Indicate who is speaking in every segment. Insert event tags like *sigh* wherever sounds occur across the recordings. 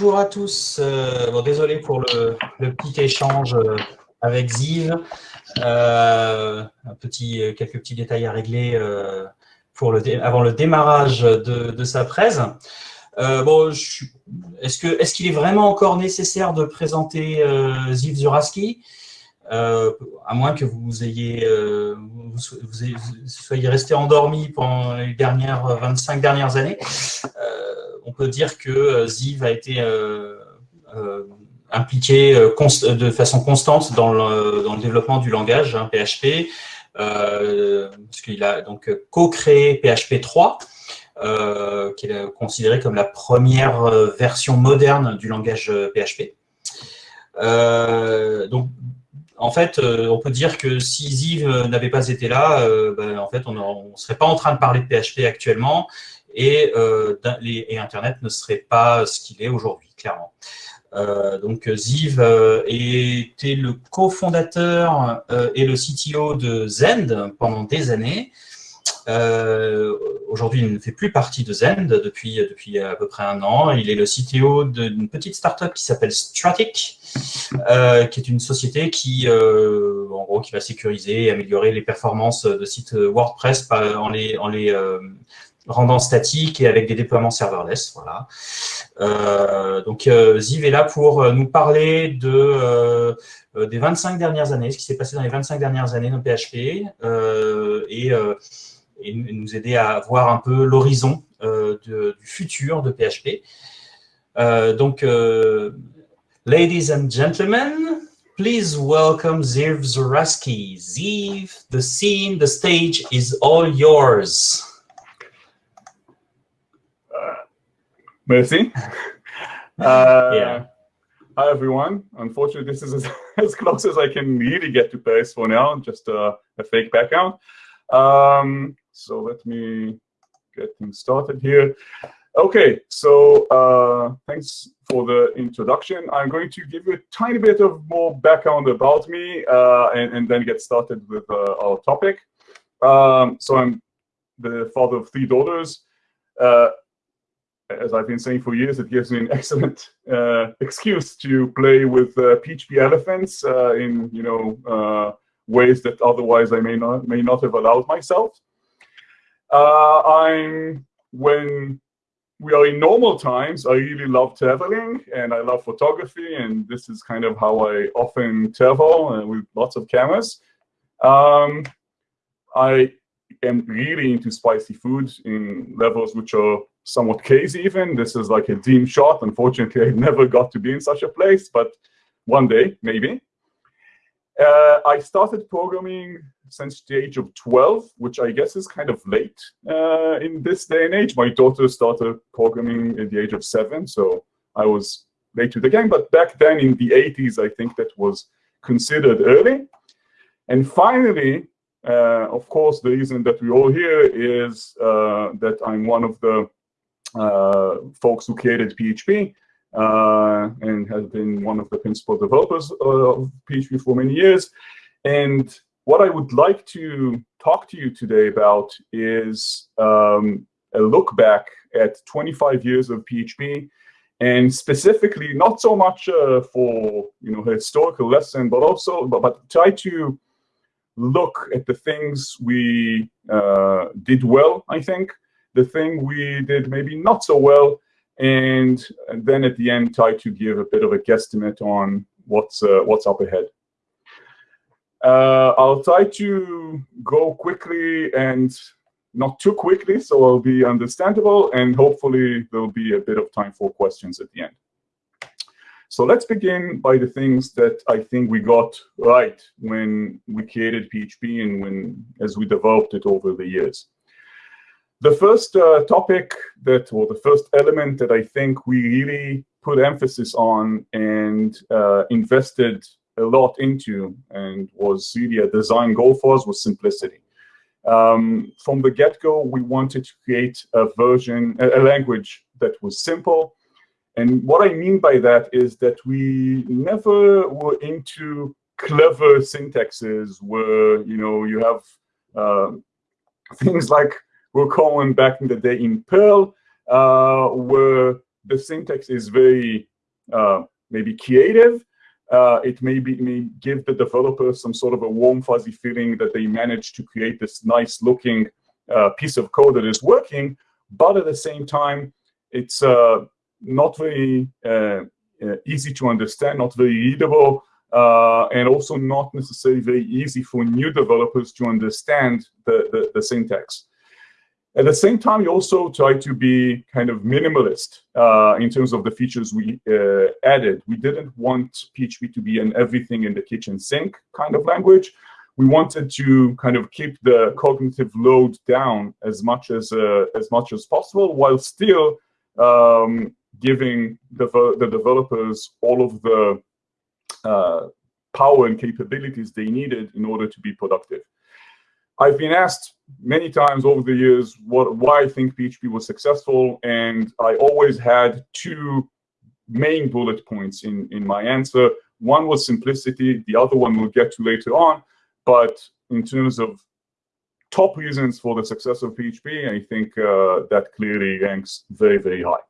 Speaker 1: bonjour à tous. Euh, bon, désolé pour le, petit échange euh, avec Ziv. Euh, un petit, quelques petits détails à régler pour le, avant le démarrage de, sa presse. bon, est-ce qu'il est, est, vraiment encore nécessaire de présenter Ziv Zuraski? À moins que vous ayez, vous, soyez resté endormi pendant les dernières 25 dernières années on peut dire que euh, Ziv a été euh, euh, impliqué de façon constante dans le, développement du langage PHP, hein, parce qu'il a donc co-créé PHP 3, qui est considéré comme la première version moderne du langage PHP. donc, en fait, on peut dire que si Ziv n'avait pas été là, ben, en fait, on ne serait pas en train de parler de PHP actuellement et, euh, et Internet ne serait pas ce qu'il est aujourd'hui, clairement. Euh, donc Ziv euh, était le cofondateur et le CTO de Zend pendant des années. Aujourd'hui, il ne fait plus partie de Zend depuis, à peu près un an. Il est le CTO d'une petite startup qui s'appelle Stratic, qui est une société qui, va sécuriser et améliorer les performances de sites WordPress en les rendant statique et avec des déploiements serverless. Voilà. Euh, donc, euh, Ziv est là pour euh, nous parler de, des 25 dernières années, ce qui s'est passé dans les 25 dernières années dans PHP et, et, nous aider à voir un peu l'horizon du futur de PHP. donc, ladies and gentlemen, please welcome Ziv Zuraski. Ziv, the scene, the stage is all yours.
Speaker 2: Merci. *laughs* Uh, yeah. Hi, everyone. Unfortunately, this is as, *laughs* as, close as I can really get to Paris for now, just a, a fake background. Um, so let me get things started here. Okay, so uh, thanks for the introduction. I'm going to give you a tiny bit of more background about me uh, and, and, then get started with uh, our topic. Um, so I'm the father of three daughters. Uh, as I've been saying for years, it gives me an excellent uh, excuse to play with uh, PHP elephants uh, in you know uh, ways that otherwise I may not may not have allowed myself. Uh, I'm when we are in normal times, I really love traveling and I love photography, and this is kind of how I often travel uh, with lots of cameras. Um, I am really into spicy foods in levels which are somewhat case even. This is like a dream shot. Unfortunately, I never got to be in such a place, but one day, maybe. Uh, I started programming since the age of 12, which I guess is kind of late uh, in this day and age. My daughter started programming at the age of seven, so I was late to the game. But back then in the 80s, I think that was considered early. And finally, uh, of course, the reason that we're all here is uh, that I'm one of the folks who created PHP uh, and has been one of the principal developers of PHP for many years. And what I would like to talk to you today about is um, a look back at 25 years of PHP and specifically not so much uh, for you know historical lesson, but also but, but try to look at the things we uh, did well, I think, the thing we did maybe not so well, and, then at the end try to give a bit of a guesstimate on what's uh, what's up ahead. Uh, I'll try to go quickly and not too quickly, so I'll be understandable, and hopefully there'll be a bit of time for questions at the end. So let's begin by the things that I think we got right when we created PHP and when as we developed it over the years. The first uh, topic that, or the first element that I think we really put emphasis on and uh, invested a lot into and was really a design goal for us was simplicity. Um, from the get-go, we wanted to create a version, a, language that was simple. And what I mean by that is that we never were into clever syntaxes where, you know, you have uh, things like we're calling back in the day in Perl, uh, where the syntax is very uh, maybe creative. Uh, it may, be, may give the developer some sort of a warm, fuzzy feeling that they managed to create this nice looking uh, piece of code that is working, but at the same time, it's uh, not very uh, easy to understand, not very readable, uh, and also not necessarily very easy for new developers to understand the, the, the, syntax. At the same time, you also try to be kind of minimalist uh, in terms of the features we uh, added. We didn't want PHP to be an everything in the kitchen sink kind of language. We wanted to kind of keep the cognitive load down as much as uh, as much as possible, while still um, giving the, the developers all of the uh, power and capabilities they needed in order to be productive. I've been asked many times over the years what, why I think PHP was successful, and I always had two main bullet points in, in my answer. One was simplicity, the other one we'll get to later on, but in terms of top reasons for the success of PHP, I think uh, that clearly ranks very, very high.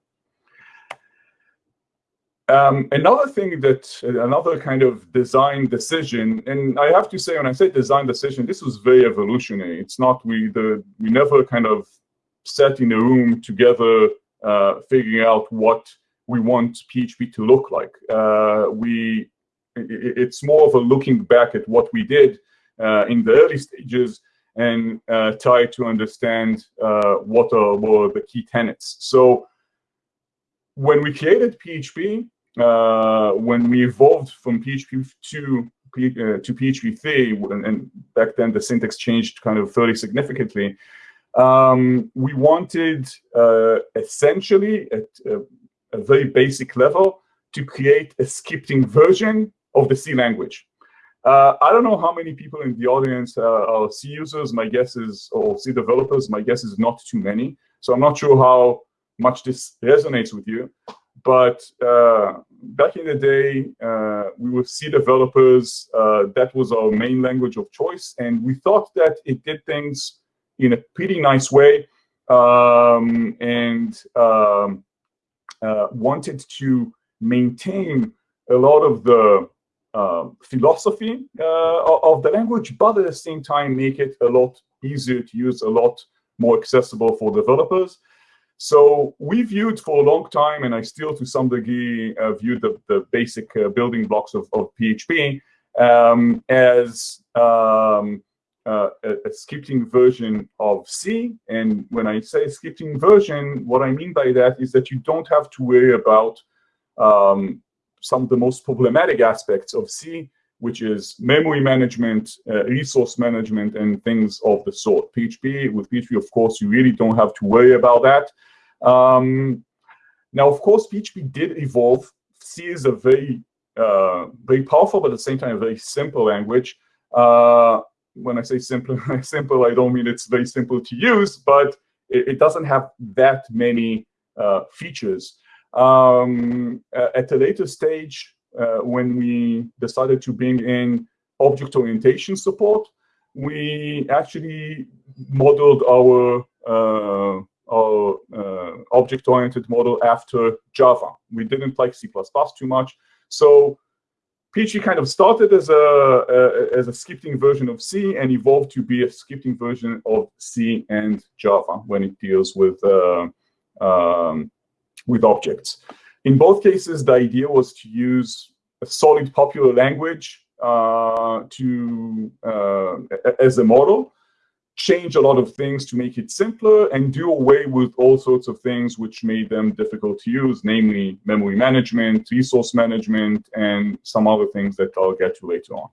Speaker 2: Um, another thing that, another kind of design decision, and I have to say, when I say design decision, this was very evolutionary. It's not, we, the, we never kind of sat in a room together uh, figuring out what we want PHP to look like. Uh, we, it, it's more of a looking back at what we did uh, in the early stages and uh, try to understand uh, what are, were the key tenets. So when we created PHP, uh, when we evolved from PHP 2 uh, to PHP 3, and, and, back then the syntax changed kind of fairly significantly, um, we wanted uh, essentially at a, a, very basic level to create a scripting version of the C language. Uh, I don't know how many people in the audience uh, are C users. My guess is, or C developers, my guess is not too many. So I'm not sure how much this resonates with you. But uh, back in the day, uh, we were C developers. Uh, that was our main language of choice. And we thought that it did things in a pretty nice way um, and um, uh, wanted to maintain a lot of the uh, philosophy uh, of the language, but at the same time make it a lot easier to use, a lot more accessible for developers. So we viewed for a long time, and I still to some degree uh, viewed the, the basic uh, building blocks of, of PHP um, as um, uh, a, a, scripting version of C. And when I say scripting version, what I mean by that is that you don't have to worry about um, some of the most problematic aspects of C, which is memory management, uh, resource management, and things of the sort. PHP, with PHP, of course, you really don't have to worry about that. Um, now, of course, PHP did evolve. C is a very, uh, very powerful, but at the same time, a very simple language. Uh, when I say simple, *laughs* simple, I don't mean it's very simple to use, but it, it doesn't have that many uh, features. Um, at a later stage, uh, when we decided to bring in object orientation support, we actually modeled our uh, object-oriented model after Java. We didn't like C++ too much. So PHP kind of started as a, a, as a scripting version of C and evolved to be a scripting version of C and Java when it deals with uh, um, with objects. In both cases, the idea was to use a solid popular language uh, to uh, as a model, change a lot of things to make it simpler and do away with all sorts of things which made them difficult to use, namely memory management, resource management, and some other things that I'll get to later on.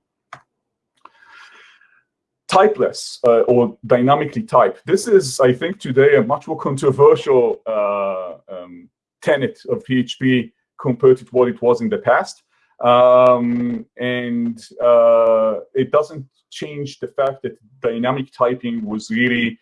Speaker 2: Typeless uh, or dynamically type. This is, I think, today a much more controversial uh, um, tenet of PHP compared to what it was in the past. Um, and uh, it doesn't change the fact that dynamic typing was really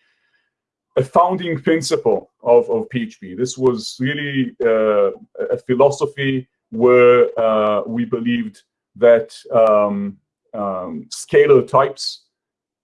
Speaker 2: a founding principle of, of PHP. This was really uh, a philosophy where uh, we believed that um, um, scalar types,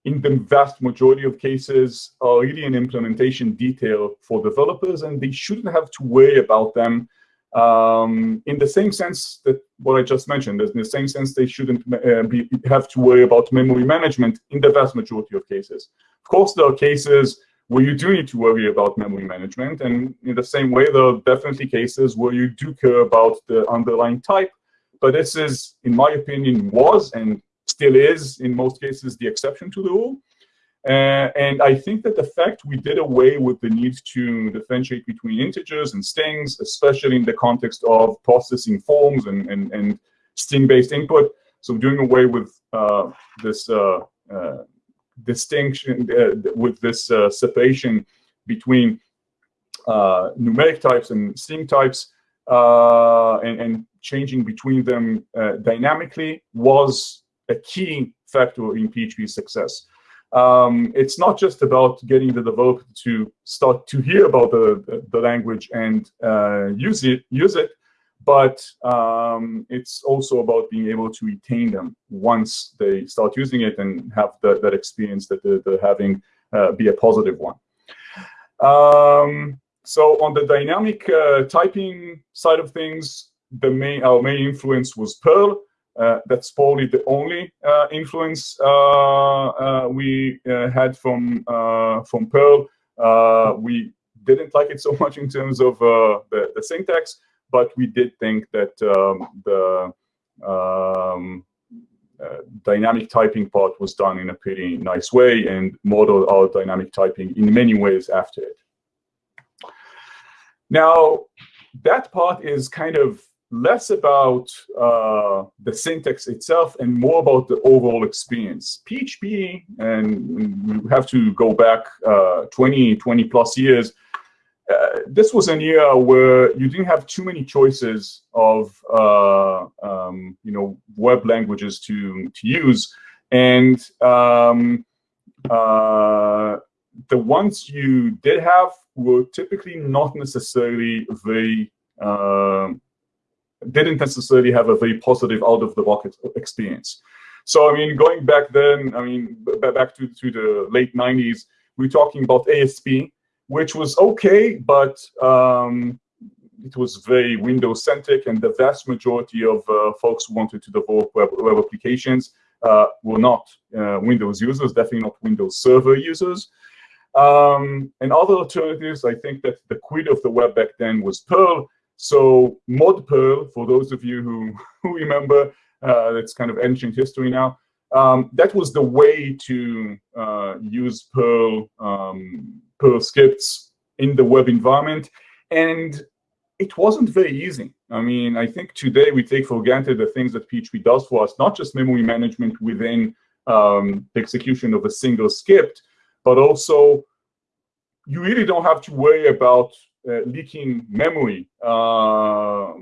Speaker 2: in the vast majority of cases, are really an implementation detail for developers, and they shouldn't have to worry about them Um, in the same sense that what I just mentioned, in the same sense they shouldn't uh, be, have to worry about memory management in the vast majority of cases. Of course, there are cases where you do need to worry about memory management, and in the same way, there are definitely cases where you do care about the underlying type, but this is, in my opinion, was and still is, in most cases, the exception to the rule. Uh, and I think that the fact we did away with the need to differentiate between integers and strings, especially in the context of processing forms and, and, and string-based input, so doing away with uh, this uh, uh distinction, uh, with this uh, separation between numeric types and string types, and, and, changing between them dynamically was a key factor in PHP's success um, it's not just about getting the developer to start to hear about the, the, language and uh, use it, use it, but um, it's also about being able to retain them once they start using it and have the, that experience that they're, they're having uh, be a positive one. Um, so on the dynamic uh, typing side of things, the main our main influence was Perl. Uh, that's probably the only uh, influence uh, we had from from Perl. we didn't like it so *laughs* much in terms of the, the syntax, but we did think that um, the um, uh, dynamic typing part was done in a pretty nice way and modeled our dynamic typing in many ways after it. Now, that part is kind of less about uh, the syntax itself and more about the overall experience. PHP, and we have to go back uh, 20, 20 plus years, uh, this was an era where you didn't have too many choices of uh, um, you know web languages to to use, and um, uh, the ones you did have were typically not necessarily very uh, didn't necessarily have a very positive out-of-the-box experience. So, I mean, going back then, I mean, back to, to the late 90s, we're talking about ASP, which was okay, but um, it was very Windows-centric, and the vast majority of uh, folks who wanted to develop web, web applications uh, were not uh, Windows users, definitely not Windows Server users. Um, and other alternatives, I think that the quid of the web back then was Perl, so mod Perl, for those of you who, *laughs* who remember, uh, it's kind of ancient history now. Um, that was the way to uh, use Perl, um, Perl scripts in the web environment. And it wasn't very easy. I mean, I think today we take for granted the things that PHP does for us, not just memory management within um, the execution of a single script, but also you really don't have to worry about leaking memory. Uh,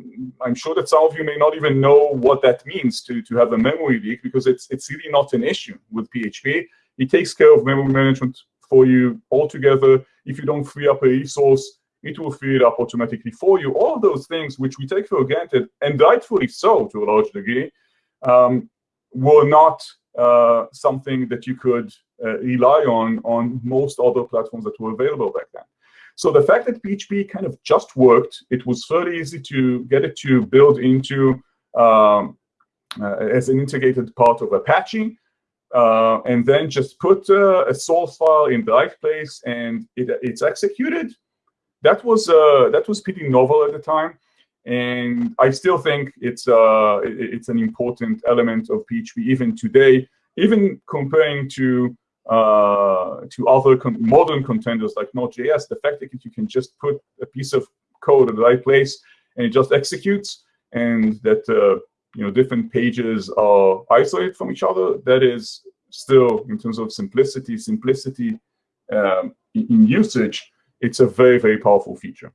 Speaker 2: I'm sure that some of you may not even know what that means to, to have a memory leak because it's, it's really not an issue with PHP. It takes care of memory management for you altogether. If you don't free up a resource, it will free it up automatically for you. All those things which we take for granted, and rightfully so to a large degree, um, were not uh, something that you could uh, rely on on most other platforms that were available back then. So the fact that PHP kind of just worked, it was fairly easy to get it to build into um, uh, as an integrated part of Apache, uh, and then just put uh, a source file in the right place and it, it's executed. That was uh, that was pretty novel at the time, and I still think it's uh, it's an important element of PHP even today, even comparing to uh, to other con modern contenders like Node.js, the fact that you can just put a piece of code in the right place and it just executes, and that uh, you know different pages are isolated from each other, that is still in terms of simplicity, simplicity um, in, in usage, it's a very very powerful feature.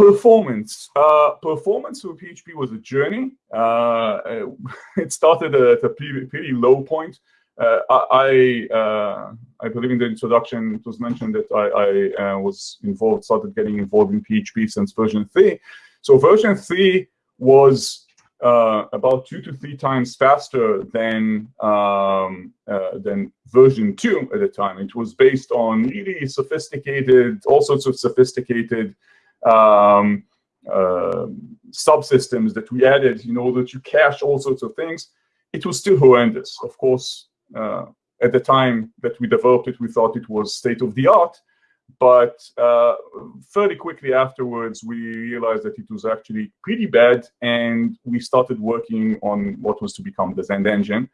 Speaker 2: Performance. Uh, performance for PHP was a journey. Uh, *laughs* it started at a pretty, pretty low point. Uh, I uh, I believe in the introduction it was mentioned that I, I uh, was involved, started getting involved in PHP since version three. So version three was uh, about two to three times faster than um, uh, than version two at the time. It was based on really sophisticated, all sorts of sophisticated um, uh, subsystems that we added in order to cache all sorts of things, it was still horrendous. Of course, uh, at the time that we developed it, we thought it was state of the art. But uh, fairly quickly afterwards, we realized that it was actually pretty bad, and we started working on what was to become the Zend engine.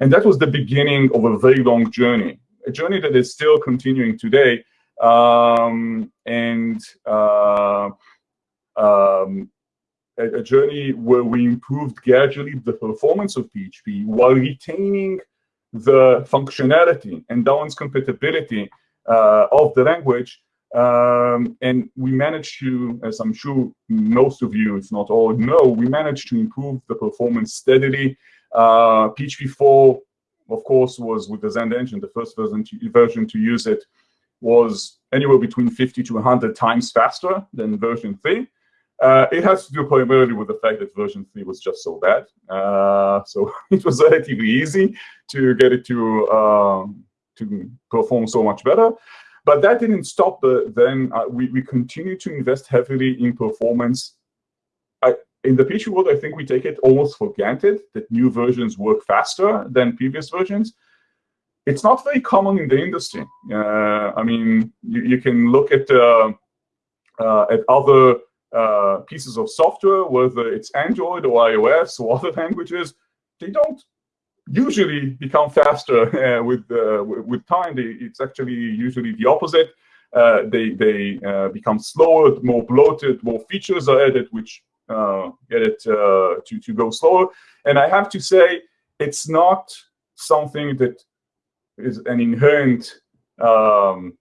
Speaker 2: And that was the beginning of a very long journey, a journey that is still continuing today. Um, and uh, um, a, a, journey where we improved gradually the performance of PHP while retaining the functionality and downwards compatibility uh, of the language. Um, and we managed to, as I'm sure most of you, if not all, know, we managed to improve the performance steadily. Uh, PHP 4, of course, was with the Zend engine, the first version to, version to use it was anywhere between 50 to 100 times faster than version 3. Uh, it has to do primarily with the fact that version 3 was just so bad. Uh, so *laughs* it was relatively easy to get it to, um, to perform so much better. But that didn't stop the, then. Uh, we, we continue to invest heavily in performance. I, in the PHP world, I think we take it almost for granted that new versions work faster than previous versions. It's not very common in the industry. Uh, I mean, you, you, can look at, uh, uh, at other uh, pieces of software, whether it's Android or iOS or other languages, they don't usually become faster *laughs* uh, with uh, with time. They, it's actually usually the opposite. They they become slower, more bloated, more features are added, which get it to to go slower. And I have to say, it's not something that is an inherent um,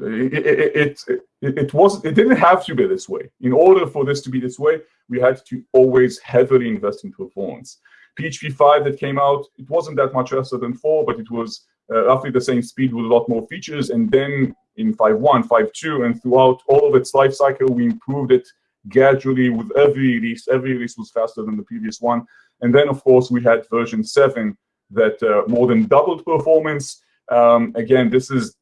Speaker 2: it, it, it, it, was it didn't have to be this way. In order for this to be this way, we had to always heavily invest in performance. PHP 5 that came out, it wasn't that much faster than 4, but it was uh, roughly the same speed with a lot more features. And then in 5.1, 5.2, and throughout all of its life cycle, we improved it gradually with every release. Every release was faster than the previous one. And then, of course, we had version 7 that uh, more than doubled performance. Um, again, this is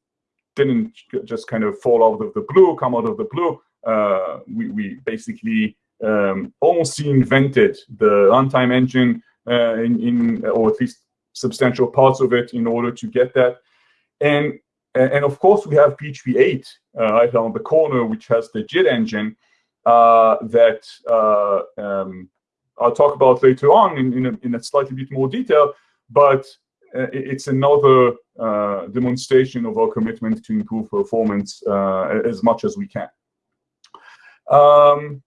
Speaker 2: didn't just kind of fall out of the blue, come out of the blue. Uh, we, we basically um, almost invented the runtime engine uh, in, in, or at least substantial parts of it in order to get that. And, and of course, we have PHP 8 uh, right on the corner, which has the JIT engine uh, that uh, um, I'll talk about later on in, in, a, in a slightly bit more detail. But uh, it's another uh, demonstration of our commitment to improve performance uh, as much as we can. Um,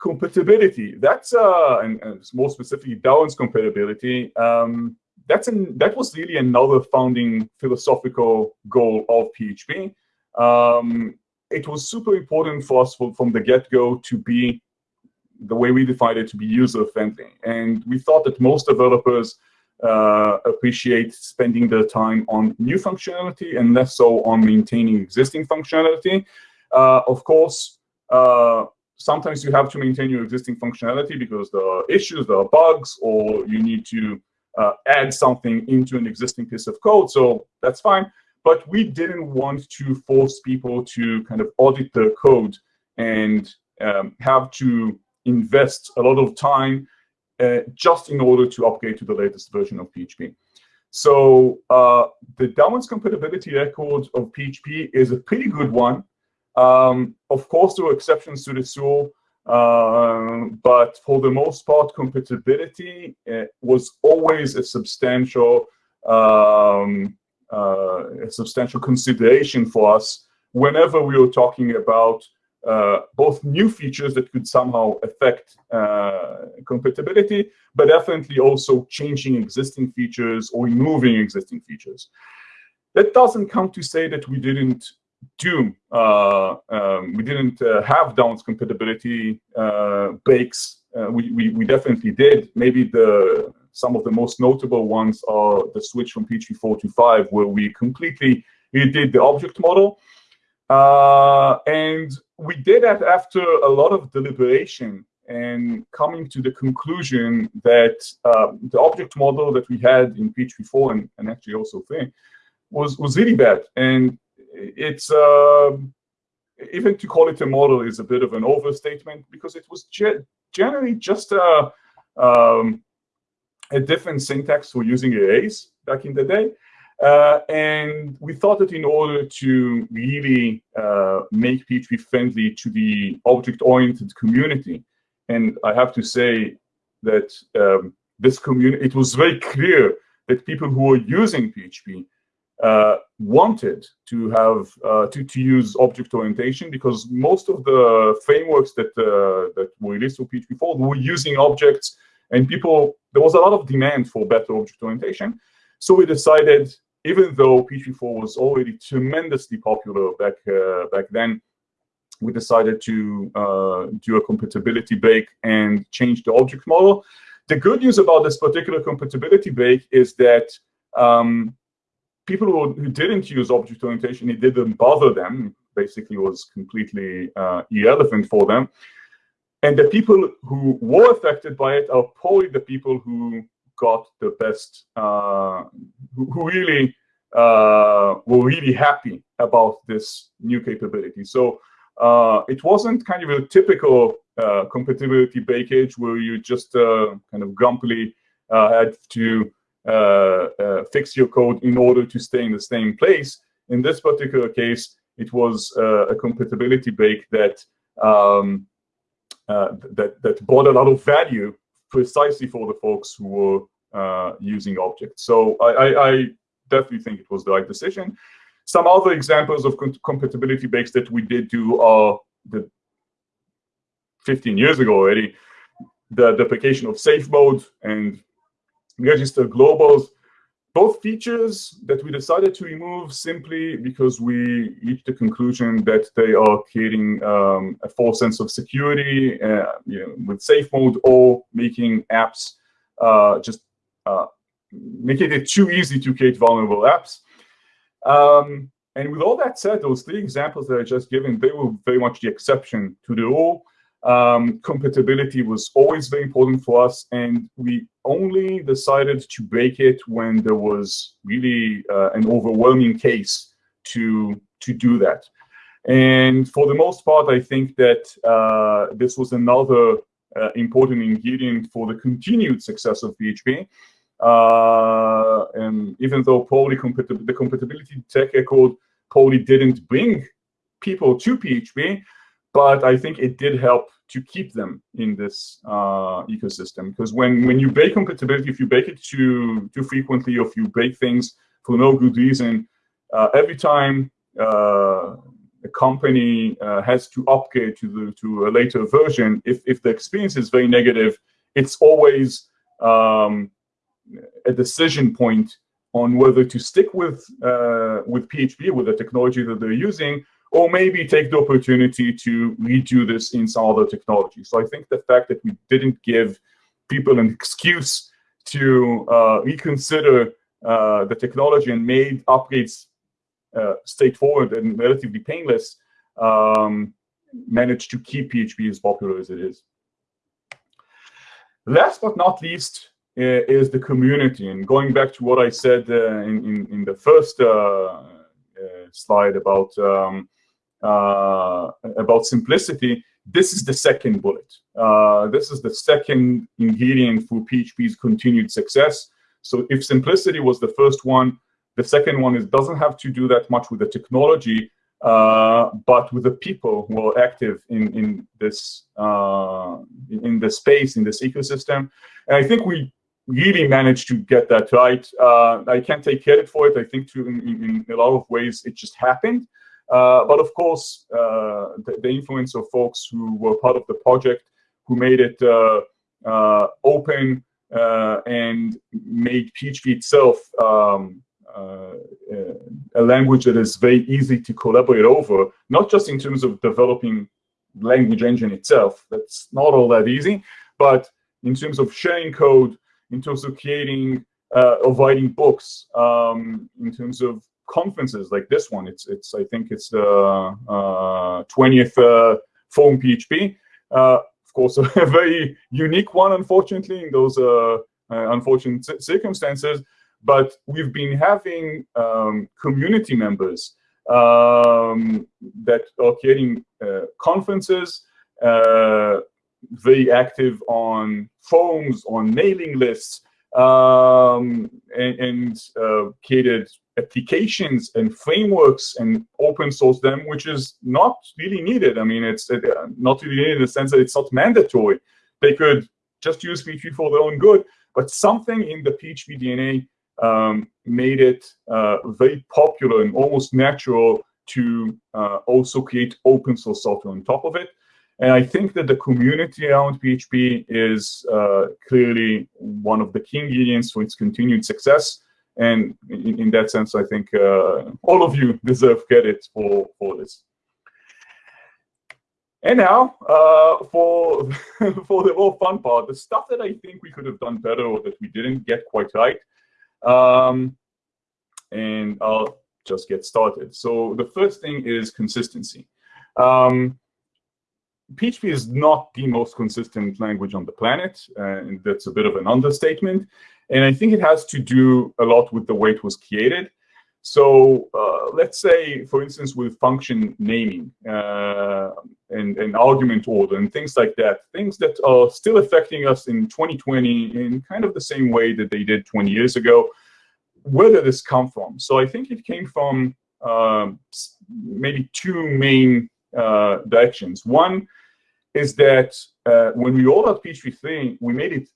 Speaker 2: compatibility, that's, and, and, more specifically, downwards compatibility, um, that's an, that was really another founding philosophical goal of PHP. Um, it was super important for us for, from the get-go to be, the way we defined it, to be user-friendly. And we thought that most developers uh, appreciate spending their time on new functionality and less so on maintaining existing functionality. Uh, of course, uh, sometimes you have to maintain your existing functionality because there are issues, there are bugs, or you need to uh, add something into an existing piece of code. So that's fine. But we didn't want to force people to kind of audit their code and um, have to invest a lot of time uh, just in order to upgrade to the latest version of PHP. So uh, the downwards compatibility record of PHP is a pretty good one. Um, of course, there are exceptions to this rule, uh, but for the most part, compatibility uh, was always a substantial, um, uh, a substantial consideration for us whenever we were talking about both new features that could somehow affect uh, compatibility, but definitely also changing existing features or removing existing features. That doesn't come to say that we didn't do, uh, um, we didn't uh, have downwards compatibility uh, breaks. Uh, we, we, we, definitely did. Maybe the some of the most notable ones are the switch from PHP 4 to 5, where we completely redid the object model. and we did that after a lot of deliberation and coming to the conclusion that uh, the object model that we had in PHP 4 and, and actually also 3 was, was really bad. And it's, uh, even to call it a model is a bit of an overstatement because it was ge generally just a, um, a different syntax for using arrays back in the day. Uh, and we thought that in order to really uh, make PHP friendly to the object-oriented community, and I have to say that um, this community, it was very clear that people who were using PHP uh, wanted to have uh, to, to use object orientation because most of the frameworks that uh, that were released for PHP 4 were using objects and people there was a lot of demand for better object orientation. So we decided, even though PHP 4 was already tremendously popular back uh, back then, we decided to uh, do a compatibility break and change the object model. The good news about this particular compatibility break is that um, people who, who, didn't use object orientation, it didn't bother them. Basically, was completely uh, irrelevant for them. And the people who were affected by it are probably the people who got the best, uh, who, really uh, were really happy about this new capability. So uh, it wasn't kind of a typical uh, compatibility breakage where you just uh, kind of grumpily uh, had to uh, uh, fix your code in order to stay in the same place. In this particular case, it was a compatibility bake that um, that that brought a lot of value precisely for the folks who were using objects. So I, I, I definitely think it was the right decision. Some other examples of compatibility breaks that we did do are the 15 years ago already, the deprecation of safe mode and register globals, both features that we decided to remove simply because we reached the conclusion that they are creating um, a false sense of security uh, you know, with safe mode or making apps uh, just uh, making it too easy to create vulnerable apps. Um, and with all that said, those three examples that I just given, they were very much the exception to the rule. Um, compatibility was always very important for us, and we only decided to break it when there was really uh, an overwhelming case to to do that. And for the most part, I think that uh, this was another uh, important ingredient for the continued success of PHP. Uh, and even though compati the compatibility tech record probably didn't bring people to PHP, but I think it did help to keep them in this uh, ecosystem. Because when, when you break compatibility, if you break it too, too frequently, or if you break things for no good reason, uh, every time uh, a company uh, has to upgrade to, the, to a later version, if, if the experience is very negative, it's always um, a decision point on whether to stick with uh, with PHP, with the technology that they're using, or maybe take the opportunity to redo this in some other technology. So I think the fact that we didn't give people an excuse to uh, reconsider uh, the technology and made upgrades uh, straightforward and relatively painless um, managed to keep PHP as popular as it is. Last but not least is the community. And going back to what I said uh, in, in, in, the first uh, slide about um, uh, about simplicity, this is the second bullet. Uh, this is the second ingredient for PHP's continued success. So if simplicity was the first one, the second one is doesn't have to do that much with the technology, uh, but with the people who are active in in this uh, in the space in this ecosystem. And I think we really managed to get that right. Uh, I can't take credit for it. I think to, in, in, a lot of ways it just happened. Uh, but of course, uh, the, the, influence of folks who were part of the project, who made it uh, open and made PHP itself um, uh, a language that is very easy to collaborate over, not just in terms of developing language engine itself, that's not all that easy, but in terms of sharing code, in terms of creating uh, writing books, um, in terms of conferences like this one. It's it's I think it's the uh, 20th uh, Forum PHP. Uh, of course, *laughs* a very unique one, unfortunately, in those uh, uh, unfortunate circumstances. But we've been having um, community members um, that are creating conferences, very active on forums, on mailing lists, um, and, and uh, created applications and frameworks and open source them, which is not really needed. I mean, it's uh, not really needed in the sense that it's not mandatory. They could just use PHP for their own good, but something in the PHP DNA um, made it uh, very popular and almost natural to uh, also create open source software on top of it. And I think that the community around PHP is uh, clearly one of the key ingredients for its continued success. And in, in that sense, I think uh, all of you *laughs* deserve credit for, for this. And now, uh, for, *laughs* for the more fun part, the stuff that I think we could have done better or that we didn't get quite right. Um, and I'll just get started. So the first thing is consistency. Um, PHP is not the most consistent language on the planet, and that's a bit of an understatement. And I think it has to do a lot with the way it was created. So uh, let's say, for instance, with function naming uh, and, and argument order and things like that, things that are still affecting us in 2020 in kind of the same way that they did 20 years ago. Where did this come from? So I think it came from uh, maybe two main uh, directions. One is that uh, when we rolled out PHP 3, we made it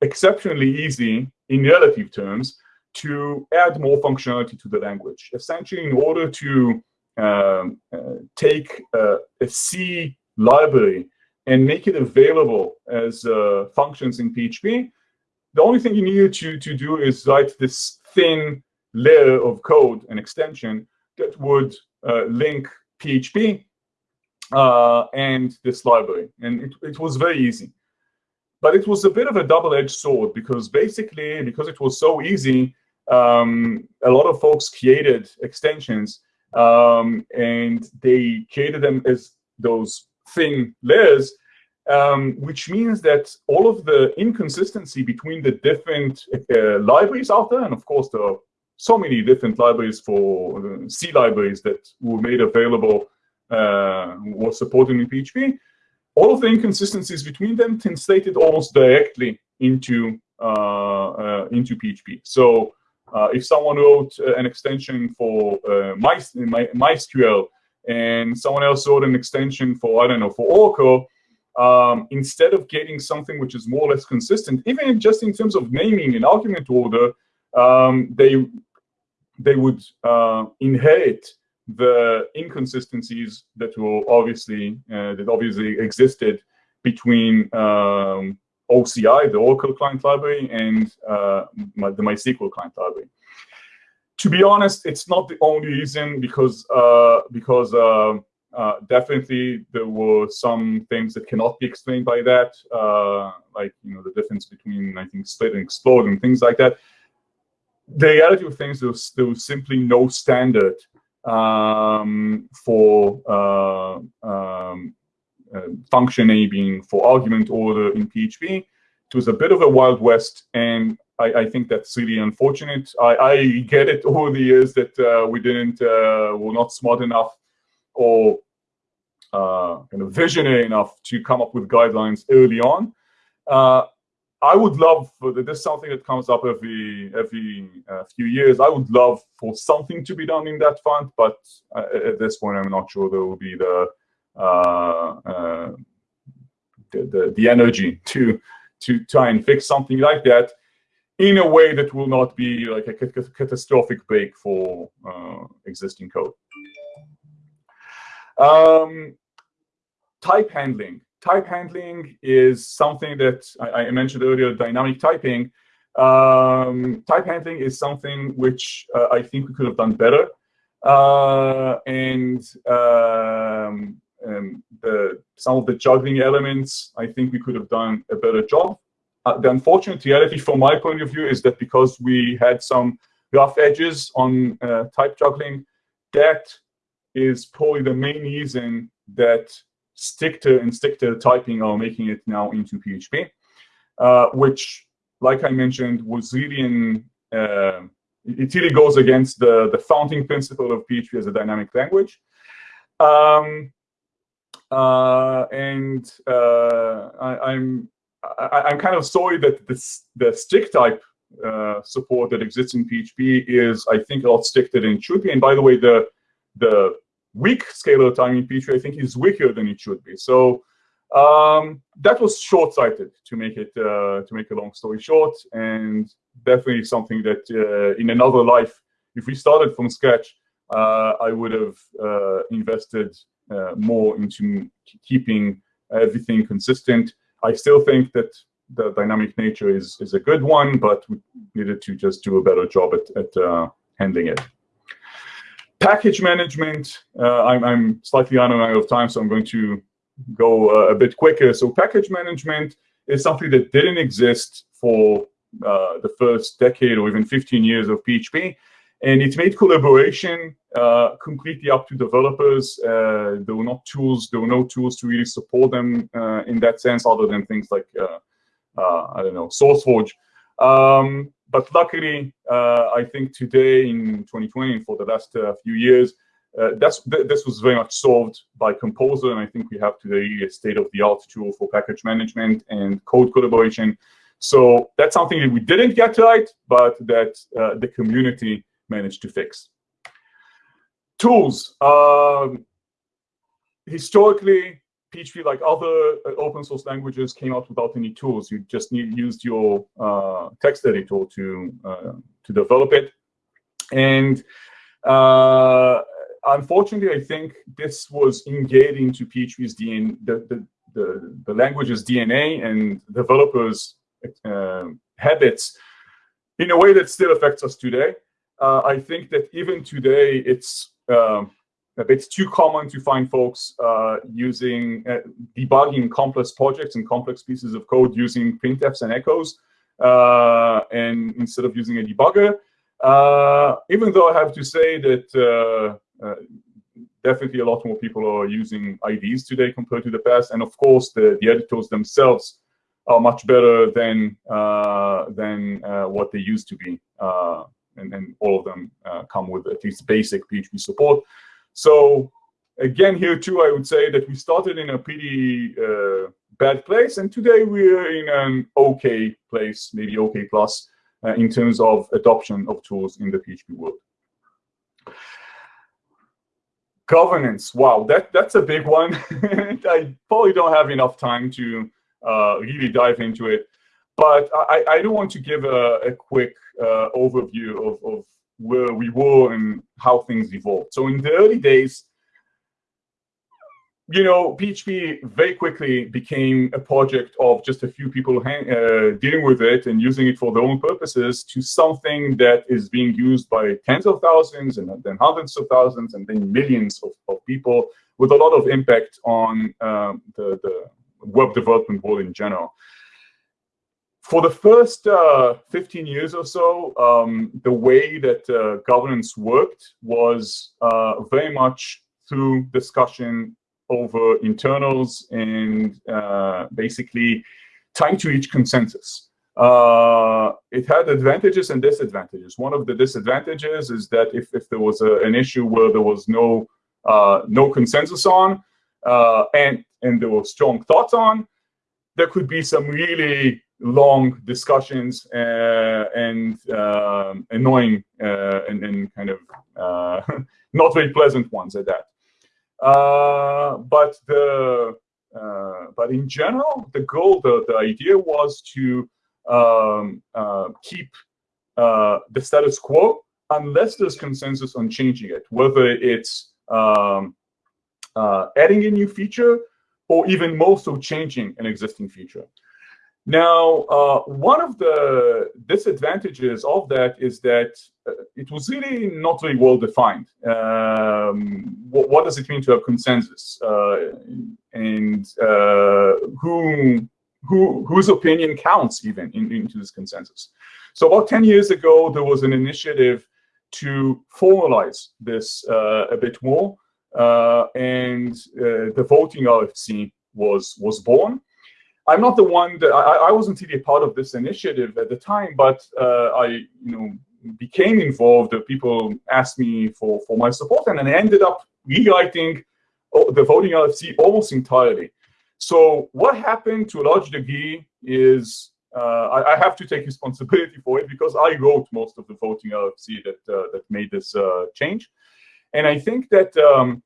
Speaker 2: exceptionally easy in relative terms to add more functionality to the language. Essentially, in order to um, uh, take uh, a C library and make it available as uh, functions in PHP, the only thing you needed to, to do is write this thin layer of code, an extension, that would uh, link PHP uh, and this library. And it, it was very easy. But it was a bit of a double-edged sword because basically, because it was so easy, um, a lot of folks created extensions um, and they created them as those thin layers, um, which means that all of the inconsistency between the different uh, libraries out there, and of course there are so many different libraries for uh, C libraries that were made available was supported in PHP, all of the inconsistencies between them translated almost directly into uh, uh, into PHP. So uh, if someone wrote uh, an extension for uh, My, MySQL and someone else wrote an extension for, I don't know, for Oracle, um, instead of getting something which is more or less consistent, even just in terms of naming and argument order, um, they they would uh, inherit the inconsistencies that were obviously uh, that obviously existed between um, OCI, the Oracle Client Library, and uh, the MySQL Client Library. To be honest, it's not the only reason because uh, because uh, uh, definitely there were some things that cannot be explained by that, uh, like you know the difference between I think split and explode and things like that. The reality of things, was, there was simply no standard um, for uh, um, uh, function naming for argument order in PHP. It was a bit of a wild west, and I, I think that's really unfortunate. I, I, get it *laughs* over the years that uh, we didn't, uh, were not smart enough or uh, kind of visionary enough to come up with guidelines early on. I would love for this is something that comes up every every uh, few years. I would love for something to be done in that fund, but uh, at this point, I'm not sure there will be the uh, uh, the, the, the energy to to try and fix something like that in a way that will not be like a catastrophic break for uh, existing code. Um, type handling type handling is something that I, I mentioned earlier, dynamic typing. Um, type handling is something which uh, I think we could have done better. Uh, and um, um, the, some of the juggling elements, I think we could have done a better job. Uh, the unfortunate reality from my point of view is that because we had some rough edges on uh, type juggling, that is probably the main reason that Stickter and strict typing or making it now into PHP, uh, which, like I mentioned, was really an, uh, it really goes against the, the founding principle of PHP as a dynamic language. Um, uh, and uh, I, am I'm, I'm kind of sorry that this, the strict type uh, support that exists in PHP is, I think, a lot stricter than it should be. And by the way, the the weak scalar in PHP, I think, is weaker than it should be. So um, that was short-sighted to make it uh, to make a long story short, and definitely something that uh, in another life, if we started from scratch, uh, I would have uh, invested uh, more into keeping everything consistent. I still think that the dynamic nature is is a good one, but we needed to just do a better job at at uh, handling it. Package management. I'm, I'm slightly out of time, so I'm going to go uh, a bit quicker. So package management is something that didn't exist for uh, the first decade or even 15 years of PHP. And it made collaboration uh, completely up to developers. Uh, there were not tools, there were no tools to really support them uh, in that sense, other than things like, uh, I don't know, SourceForge. Um, but luckily, I think today in 2020, for the last few years, uh, that's th this was very much solved by Composer, and I think we have today a state-of-the-art tool for package management and code collaboration. So that's something that we didn't get right, but that uh, the community managed to fix. Tools. Um, historically, PHP, like other uh, open source languages, came out without any tools. You just need, used your uh, text editor to uh, to develop it, and uh, unfortunately, I think this was engaged into PHP's DNA, the, the, the, the language's DNA and developers' uh, habits in a way that still affects us today. Uh, I think that even today, it's um, it's too common to find folks uh, using uh, debugging complex projects and complex pieces of code using printfs and echoes, uh, and instead of using a debugger. Uh, even though I have to say that uh, definitely a lot more people are using IDEs today compared to the past. And of course, the, the editors themselves are much better than uh, than uh, what they used to be. Uh, and, and all of them uh, come with at least basic PHP support. So again, here too, I would say that we started in a pretty uh, bad place. And today we're in an okay place, maybe okay plus, in terms of adoption of tools in the PHP world. Governance. Wow that that's a big one. *laughs* I probably don't have enough time to uh, really dive into it. But i i do want to give a, a quick uh, overview of, of where we were and how things evolved so in the early days you know, PHP very quickly became a project of just a few people uh, dealing with it and using it for their own purposes to something that is being used by tens of thousands and then hundreds of thousands and then millions of, of people with a lot of impact on um, the, the web development world in general. For the first uh, 15 years or so, um, the way that uh, governance worked was uh, very much through discussion over internals and uh, basically trying to reach consensus. Uh, it had advantages and disadvantages. One of the disadvantages is that if, if there was a, an issue where there was no uh, no consensus on and and there were strong thoughts on, there could be some really long discussions uh, and um, annoying uh, and, and kind of *laughs* not very pleasant ones at that. Uh, but the uh, but in general, the goal, the, the idea was to um, uh, keep uh, the status quo unless there's consensus on changing it, whether it's um, uh, adding a new feature or even more so changing an existing feature. Now, uh, one of the disadvantages of that is that uh, it was really not very well defined. Um, what, what, does it mean to have consensus? Uh, and uh, who, who, whose opinion counts even in, into this consensus? So about 10 years ago, there was an initiative to formalize this uh, a bit more. Uh, and the voting RFC was, was born. I'm not the one that I, I wasn't really a part of this initiative at the time, but uh, I, you know, became involved, people asked me for, for my support, and I ended up rewriting oh, the voting RFC almost entirely. So what happened to a large degree is uh, I, I, have to take *laughs* responsibility for it because I wrote most of the voting RFC that uh, that made this uh, change, and I think that um,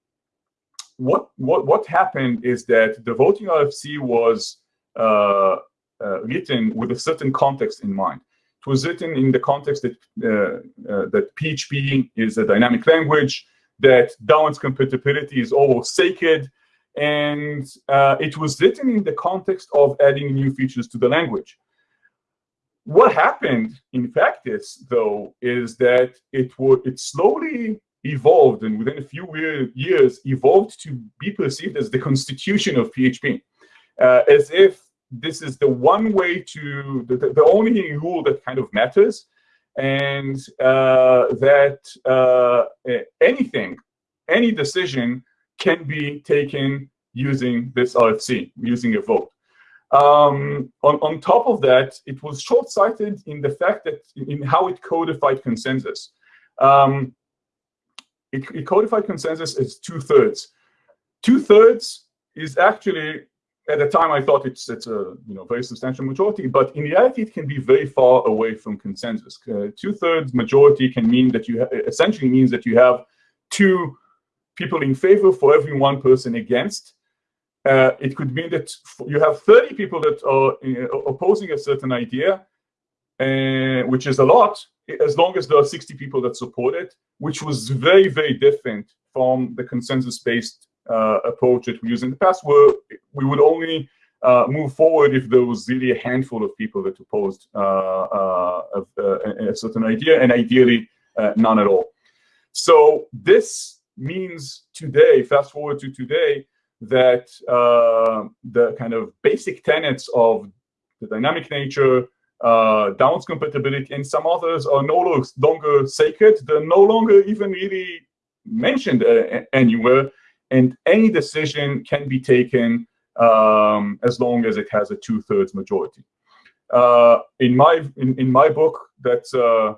Speaker 2: what what what happened is that the voting RFC was written with a certain context in mind. It was written in the context that uh, that PHP is a dynamic language, that downwards compatibility is almost sacred, and it was written in the context of adding new features to the language. What happened in practice, though, is that it would it slowly evolved and within a few years evolved to be perceived as the constitution of PHP, uh, as if this is the one way to the, the only rule that kind of matters, and uh, that uh, anything, any decision can be taken using this RFC, using a vote. Um, on, on top of that, it was short-sighted in the fact that in how it codified consensus. Um, it, it codified consensus as two-thirds. Two-thirds is actually, at the time I thought it's, it's a you know very substantial majority, but in reality it can be very far away from consensus. Uh, two-thirds majority can mean that you essentially means that you have two people in favor for every one person against, uh, it could mean that you have 30 people that are uh, opposing a certain idea, uh, which is a lot, as long as there are 60 people that support it, which was very, very different from the consensus-based approach that we used in the past, where we would only uh, move forward if there was really a handful of people that opposed uh, a, a, certain idea, and ideally none at all. So this means today, fast forward to today, that uh, the kind of basic tenets of the dynamic nature, uh, compatibility, and some others are no longer sacred. They're no longer even really mentioned uh, anywhere, and any decision can be taken um, as long as it has a two-thirds majority. Uh, in my in, in my book, that's uh,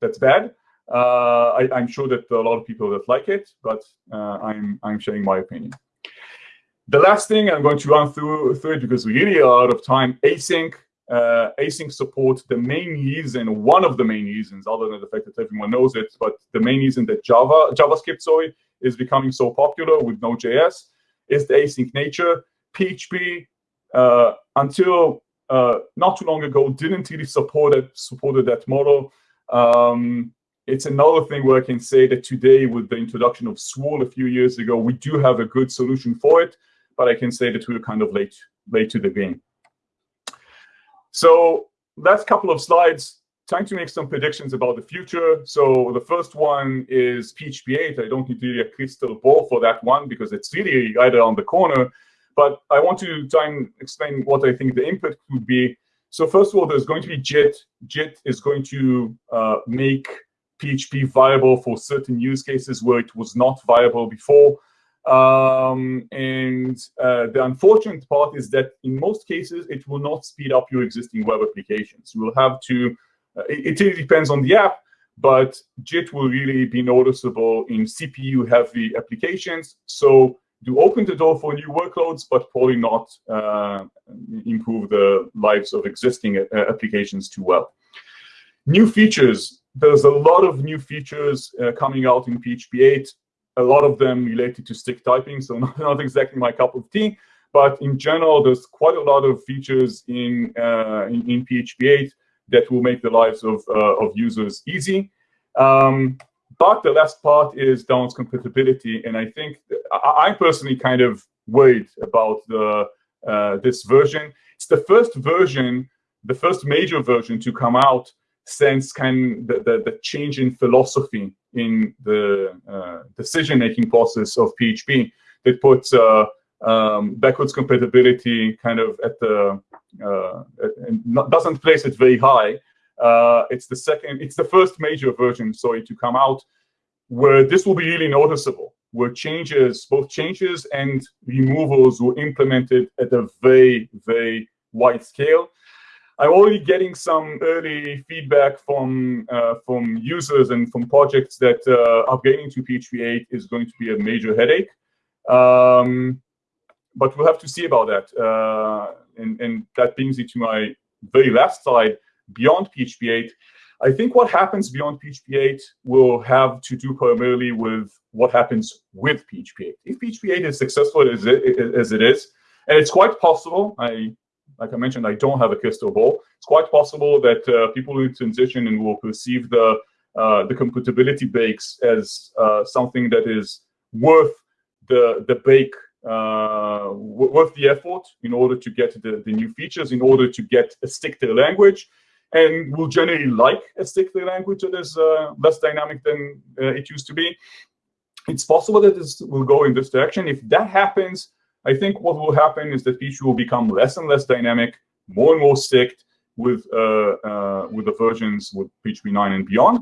Speaker 2: that's bad. Uh, I, am sure that a lot of people that like it, but uh, I'm I'm sharing my opinion. The last thing I'm going to run through, through it because we really are out of time, async. Uh, async support, the main reason, one of the main reasons, other than the fact that everyone knows it, but the main reason that Java, JavaScript, sorry, is becoming so popular with Node.js is the async nature. PHP, uh, until uh, not too long ago, didn't really support it, supported that model. Um, it's another thing where I can say that today, with the introduction of Swoole a few years ago, we do have a good solution for it but I can say that we are kind of late, late to the game. So that's a couple of slides trying to make some predictions about the future. So the first one is PHP 8. I don't need really a crystal ball for that one because it's really right around the corner. But I want to try and explain what I think the input could be. So first of all, there's going to be JIT. JIT is going to uh, make PHP viable for certain use cases where it was not viable before. Um, and uh, the unfortunate part is that in most cases, it will not speed up your existing web applications. You will have to, it, it really depends on the app, but JIT will really be noticeable in CPU-heavy applications. So do open the door for new workloads, but probably not uh, improve the lives of existing uh, applications too well. New features. There's a lot of new features uh, coming out in PHP 8 a lot of them related to strict typing, so *laughs* not, not exactly my cup of tea. But in general, there's quite a lot of features in, uh, in, in, PHP 8 that will make the lives of, uh, of users easy. Um, but the last part is downwards compatibility. And I think I, I personally kind of worried about the uh, this version. It's the first version, the first major version to come out since kind of the, the, the change in philosophy in the uh, decision-making process of PHP that puts uh, um, backwards compatibility kind of at the uh, doesn't place it very high. Uh, it's the second, it's the first major version, sorry, to come out where this will be really noticeable, where changes, both changes and removals were implemented at a very, very wide scale. I'm already getting some early feedback from uh, from users and from projects that uh, upgrading to PHP 8 is going to be a major headache. Um, but we'll have to see about that. Uh, and, and that brings me to my very last slide, beyond PHP 8. I think what happens beyond PHP 8 will have to do primarily with what happens with PHP 8. If PHP 8 is successful as it, as it is, and it's quite possible, I like I mentioned, I don't have a crystal ball. It's quite possible that uh, people will transition and will perceive the uh, the compatibility breaks as uh, something that is worth the the break, uh, worth the effort in order to get the, the new features, in order to get a stick to the language, and will generally like a stick to the language that is uh, less dynamic than uh, it used to be. It's possible that this will go in this direction. If that happens, I think what will happen is that PHP will become less and less dynamic, more and more sticked with uh, uh, with the versions with PHP 9 and beyond.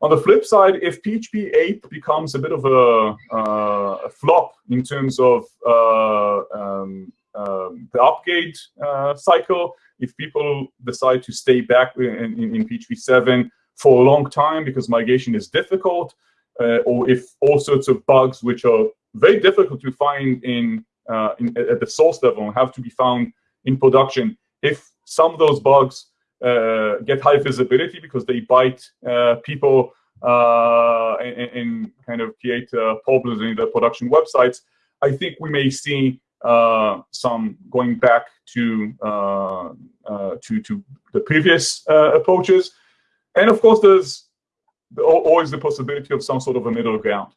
Speaker 2: On the flip side, if PHP 8 becomes a bit of a, uh, a flop in terms of uh, um, um, the upgrade uh, cycle, if people decide to stay back in, in, in, PHP 7 for a long time because migration is difficult, uh, or if all sorts of bugs which are very difficult to find in uh, in, at the source level have to be found in production. If some of those bugs get high visibility because they bite uh, people uh, and, and, kind of create uh, problems in the production websites, I think we may see uh, some going back to to to the previous approaches. And of course, there's always the possibility of some sort of a middle ground.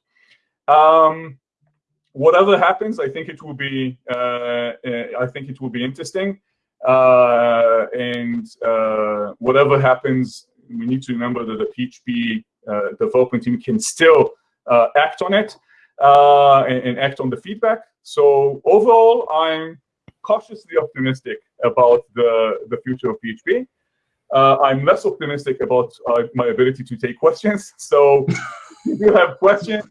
Speaker 2: Um, whatever happens, I think it will be uh, I think it will be interesting. Uh, and uh, whatever happens, we need to remember that the PHP uh, development team can still uh, act on it uh, and, and, act on the feedback. So overall, I'm cautiously optimistic about the, the future of PHP. I'm less optimistic about my ability to take questions. *laughs* So if you have questions,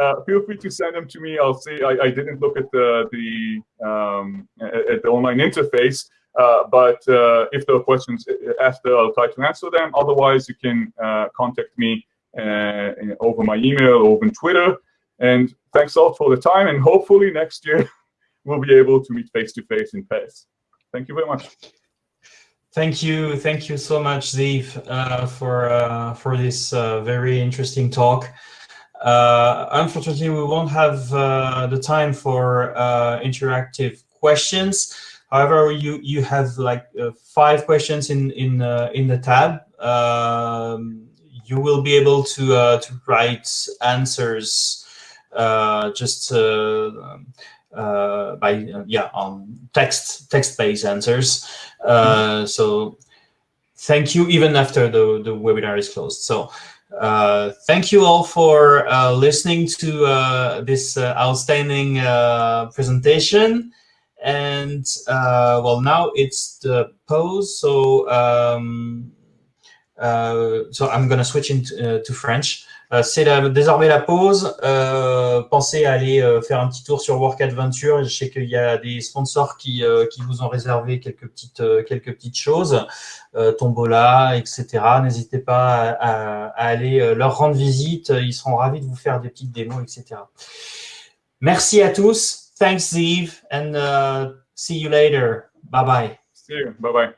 Speaker 2: uh, feel free to send them to me. I'll see. I, I didn't look at the the um, at the online interface, uh, but uh, if there are questions asked, I'll try to answer them. Otherwise, you can uh, contact me uh, over my email or over Twitter. And thanks all for the time. And hopefully next year *laughs* we'll be able to meet face to face in Paris. Thank you very much.
Speaker 1: Thank you, thank you so much, Zeev, uh, for for this very interesting talk. Uh, unfortunately, we won't have uh, the time for uh, interactive questions. However, you you have like uh, five questions in in uh, in the tab. Um, you will be able to uh, to write answers just um, by yeah on text text based answers. Mm. So thank you even after the the webinar is closed. So. Uh, thank you all for uh, listening to uh, this outstanding presentation. And well, now it's the pause. So, um, so I'm to switch into to French. Euh, c'est désormais la pause. Euh, pensez à aller euh, faire un petit tour sur Work Adventure. Je sais qu'il y a des sponsors qui, qui vous ont réservé quelques petites, quelques petites choses, Tombola, etc. N'hésitez pas à, aller leur rendre visite. Ils seront ravis de vous faire des petites démos, etc. Merci à tous. Thanks, Steve, and uh, see you later. Bye-bye.
Speaker 2: See you. Bye-bye.